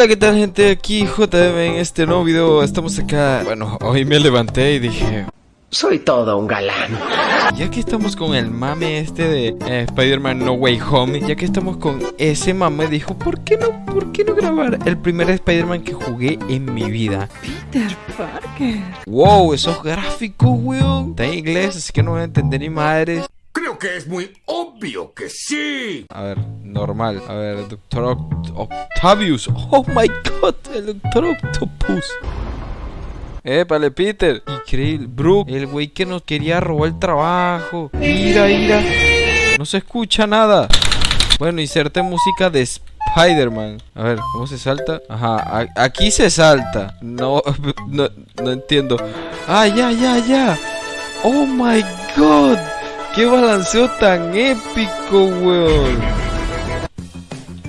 Hola, ¿qué tal gente? Aquí JM en este nuevo video. Estamos acá. Bueno, hoy me levanté y dije. Soy todo un galán. Ya que estamos con el mame este de eh, Spider-Man No Way Home, ya que estamos con ese mame, dijo, ¿por qué no, por qué no grabar el primer Spider-Man que jugué en mi vida? Peter Parker. Wow, esos gráficos, weón. Está en inglés, así que no voy a entender ni madres. Creo que es muy obvio que sí. A ver, normal. A ver, Doctor Oct- Octavius. Oh my god, el Doctor Octopus. Épale, Peter. Increíble. Brook, el güey que nos quería robar el trabajo. Mira, mira. No se escucha nada. Bueno, inserte música de Spider-Man. A ver, ¿cómo se salta? Ajá, aquí se salta. No, no, no entiendo. Ah, ya, ya, ya. Oh my god. ¡Qué balanceo tan épico, weón!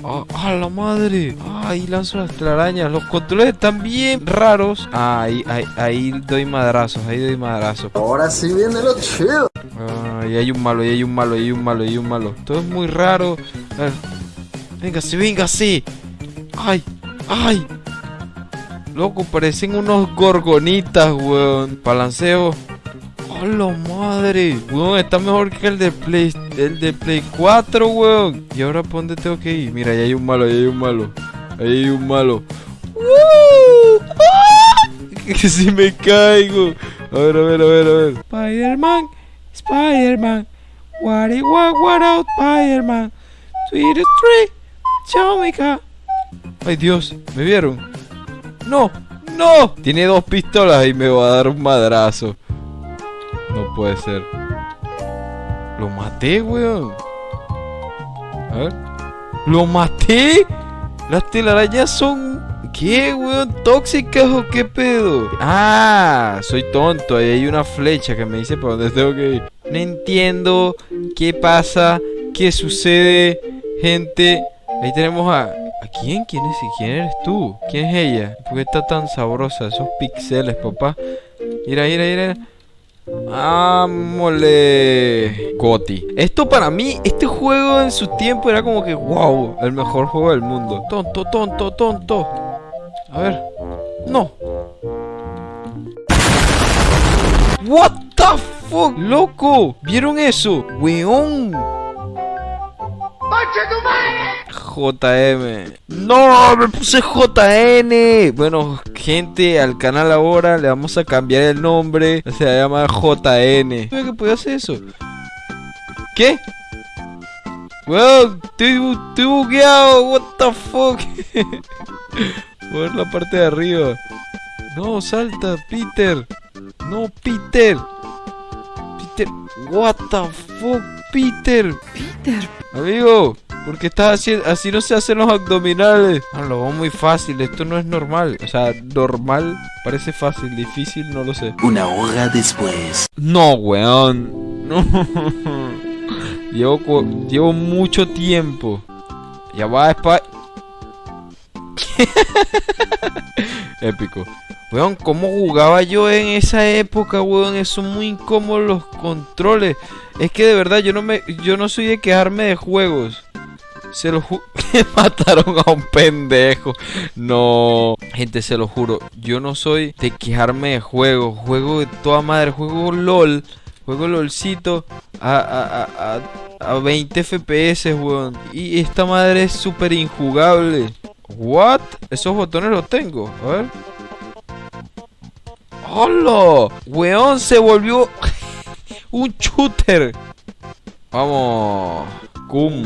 ¡Ah, ¡A la madre! ¡Ay, lanzo las telarañas! Los controles están bien raros. Ah, ahí, ahí, ahí doy madrazos, ahí doy madrazos. Ahora sí viene lo chido. Ah, y hay un malo, y hay un malo, y hay un malo, y hay un malo. Todo es muy raro. A ver. Véngase, véngase. ¡Ay! ¡Ay! Loco, parecen unos gorgonitas, weón. Balanceo. ¡A la madre! Weón, está mejor que el de Play, el de Play 4, weón. ¿Y ahora por dónde tengo que ir? Mira, ahí hay un malo, ahí hay un malo. Ahí hay un malo. ¡Woo! ¡Ah! Que si me caigo. A ver, a ver, a ver, a ver. Spider-Man, Spider-Man. What it what, what out, Spider-Man. Sweet tree, Chómica. Ay, Dios, ¿me vieron? ¡No! ¡No! Tiene dos pistolas y me va a dar un madrazo. Puede ser. Lo maté, weón. A ver. ¡Lo maté! Las telarañas son. ¿Qué, weón? ¿Tóxicas o qué pedo? Ah, soy tonto. Ahí hay una flecha que me dice para dónde tengo que ir. No entiendo qué pasa, qué sucede, gente. Ahí tenemos a. ¿A quién? ¿Quién es? ¿Quién eres tú? ¿Quién es ella? ¿Por qué está tan sabrosa? Esos pixeles, papá. Mira, mira, mira. ¡Ámole! Goti. Esto para mí, este juego en su tiempo era como que, wow, el mejor juego del mundo. Tonto, tonto, tonto. A ver. No. What the fuck, loco. ¿Vieron eso? Weón. JM. No, me puse JN. Bueno, gente, al canal ahora le vamos a cambiar el nombre. Se va a llamar JN. ¿Sabía que podía hacer eso? ¿Qué? Weón, estoy, estoy bugueado. What the fuck? Ver la parte de arriba. No, salta, Peter. No, Peter. Peter. What the fuck, Peter. Peter. Amigo, ¿por qué estás haciendo así no se hacen los abdominales? Ah, lo veo muy fácil, esto no es normal. O sea, normal parece fácil, difícil no lo sé. Una hora después. No, weón. No. Llevo, llevo mucho tiempo. Ya va, Spa. Épico. Weón, ¿cómo jugaba yo en esa época, weón? Son muy incómodos los controles. Es que de verdad yo no me yo no soy de quejarme de juegos. Se lo ju- mataron a un pendejo. No, gente, se lo juro. Yo no soy de quejarme de juegos. Juego de toda madre. Juego LOL. Juego LOLcito a, a, a, a 20 FPS, weón. Y esta madre es súper injugable. ¿What? Esos botones los tengo. A ver. ¡Hola! Weón, se volvió un shooter. Vamos. Cum.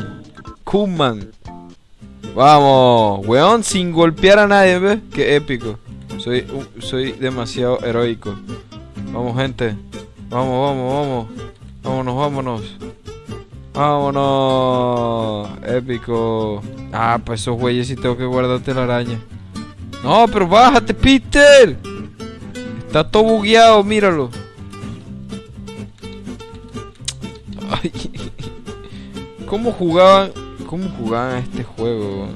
Kumman. Vamos. Weón, sin golpear a nadie, ¿ves? Qué épico. Soy, soy demasiado heroico. Vamos, gente. Vamos, vamos, vamos. Vámonos, vámonos. Vámonos. Épico. Ah, pues esos güeyes sí tengo que guardarte la araña. No, pero bájate, Peter. Está todo bugueado, míralo. Ay. ¿Cómo jugaban? ¿Cómo jugaban este juego?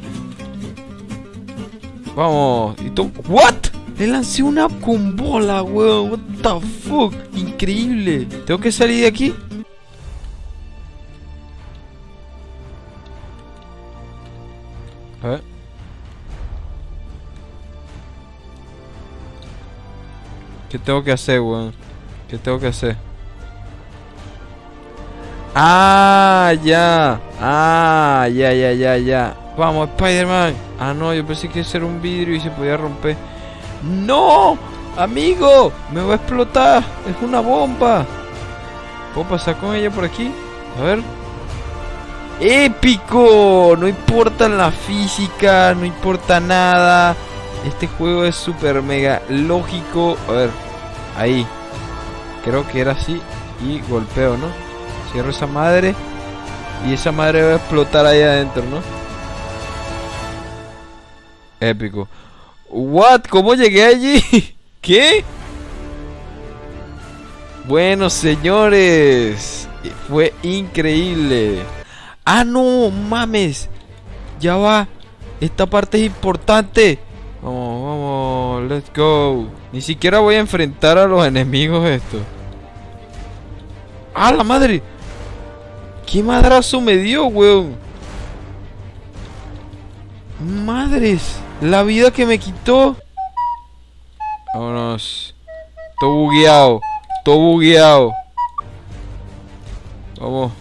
Vamos, y ¿What? Le lancé una con bola, weón. What the fuck? Increíble. ¿Tengo que salir de aquí? A ver. ¿Qué tengo que hacer, weón? ¿Qué tengo que hacer? Ah, ya. Ah, ya, ya, ya, ya. Vamos, Spider-Man. Ah, no, yo pensé que era un vidrio y se podía romper. ¡No! Amigo, me va a explotar. Es una bomba. ¿Puedo pasar con ella por aquí? A ver. ¡Épico! No importa la física, no importa nada. Este juego es súper mega lógico. A ver, ahí. Creo que era así. Y golpeo, ¿no? Cierro esa madre. Y esa madre va a explotar ahí adentro, ¿no? Épico. ¿What? ¿Cómo llegué allí? ¿Qué? Bueno, señores. Fue increíble. Ah, no, mames. Ya va. Esta parte es importante. Vamos, vamos, let's go. Ni siquiera voy a enfrentar a los enemigos esto. ¡Ah, la madre! ¿Qué madrazo me dio, weón? Madres, la vida que me quitó. Vámonos. Todo bugueado. Todo bugueado. Vamos.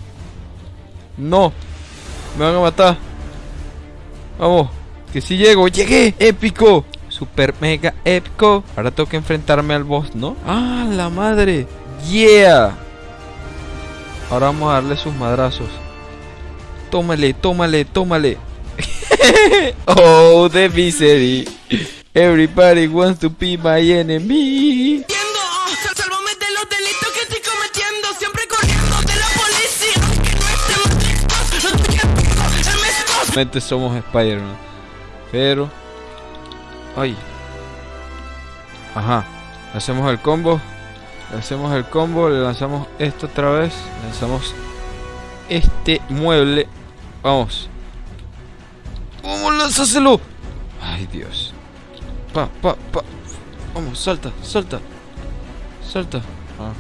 No. Me van a matar. Vamos. Que si llego. Llegué. Épico. Super mega épico. Ahora tengo que enfrentarme al boss, ¿no? Ah, la madre. Yeah. Ahora vamos a darle sus madrazos. Tómale, tómale, tómale. oh, the misery. Everybody wants to be my enemy. Somos Spider-Man. Pero. Ay. Ajá. Hacemos el combo. Hacemos el combo. Le lanzamos esto otra vez. Lanzamos este mueble. Vamos. Vamos, lánzaselo. Ay, Dios. Pa, pa, pa. Vamos, salta, salta. Salta. Ah.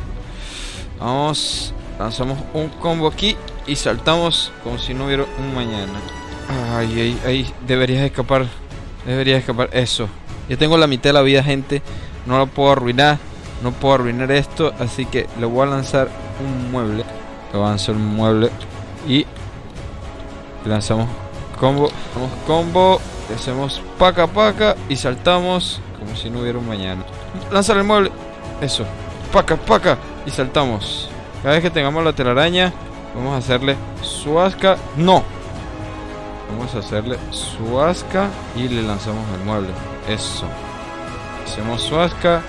Vamos. Lanzamos un combo aquí. Y saltamos como si no hubiera un mañana. Ay, ay, ay. Deberías escapar. Deberías escapar. Eso. Ya tengo la mitad de la vida, gente. No lo puedo arruinar. No puedo arruinar esto. Así que le voy a lanzar un mueble. Le voy a un mueble. Y lanzamos combo. Lanzamos combo. Hacemos paca paca. Y saltamos como si no hubiera un mañana. Lanzar el mueble. Eso. Paca paca. Y saltamos. Cada vez que tengamos la telaraña. Vamos a hacerle suasca. No. Vamos a hacerle suasca. Y le lanzamos el mueble. Eso. Hacemos suasca.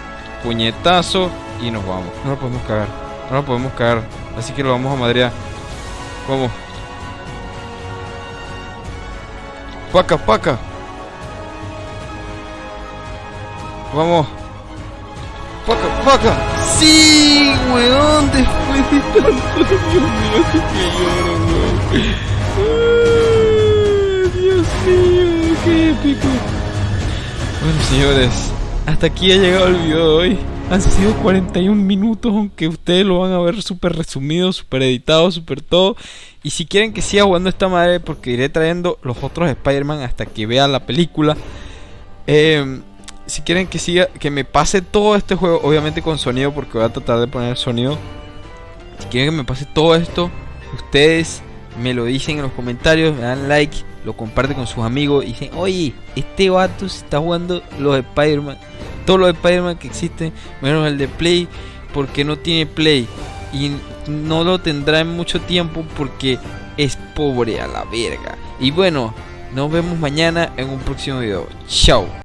Puñetazo. Y nos vamos. No lo podemos cagar. No lo podemos cagar. Así que lo vamos a madrear. ¿Cómo? Paca, paca. Vamos. Paca, paca. Sí, weón. Después de tanto. Dios mío, que lloro, weón. Dios mío, qué épico. Bueno, señores. Hasta aquí ha llegado el video de hoy. Han sido 41 minutos, aunque ustedes lo van a ver súper resumido, súper editado, súper todo. Y si quieren que siga jugando esta madre, porque iré trayendo los otros Spider-Man hasta que vean la película. Eh, si quieren que siga, que me pase todo este juego, obviamente con sonido, porque voy a tratar de poner sonido. Si quieren que me pase todo esto, ustedes me lo dicen en los comentarios, me dan like, lo comparten con sus amigos y dicen, oye, este vato se está jugando los Spider-Man, todos los Spider-Man que existen, menos el de Play, porque no tiene Play y no lo tendrá en mucho tiempo porque es pobre a la verga. Y bueno, nos vemos mañana en un próximo video. Chao.